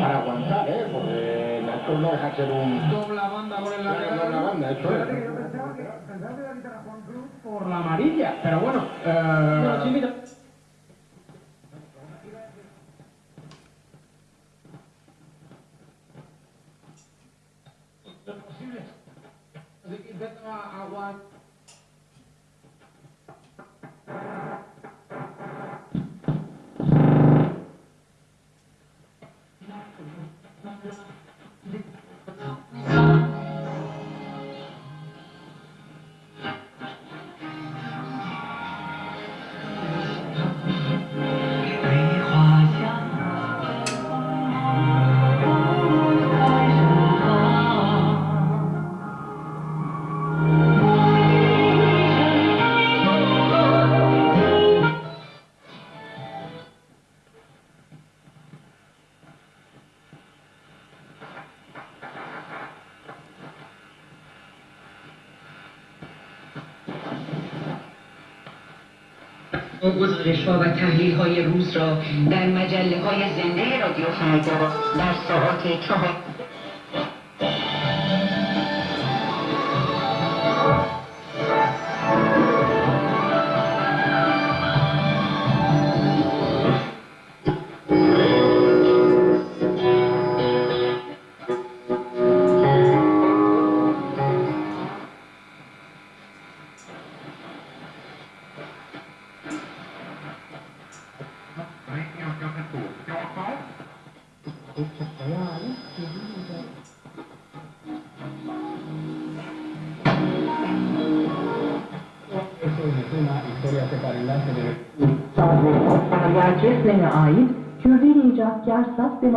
para aguantar, ¿eh? Porque esto no deja de ser un... Doble banda por el lateral. doble banda, esto es. yo pensaba que, pensaba que iba a quitar a Juan Cruz por la amarilla, pero bueno. Sí, Eh, mira. Lo posible. Así que intento aguantar. گزارش ها و تحلیل های روز را در مجله های زنده رادیو فردا در ساعت چهار Sadece Pahalı Çesmen'e ait Kürdeli icatkar saz ve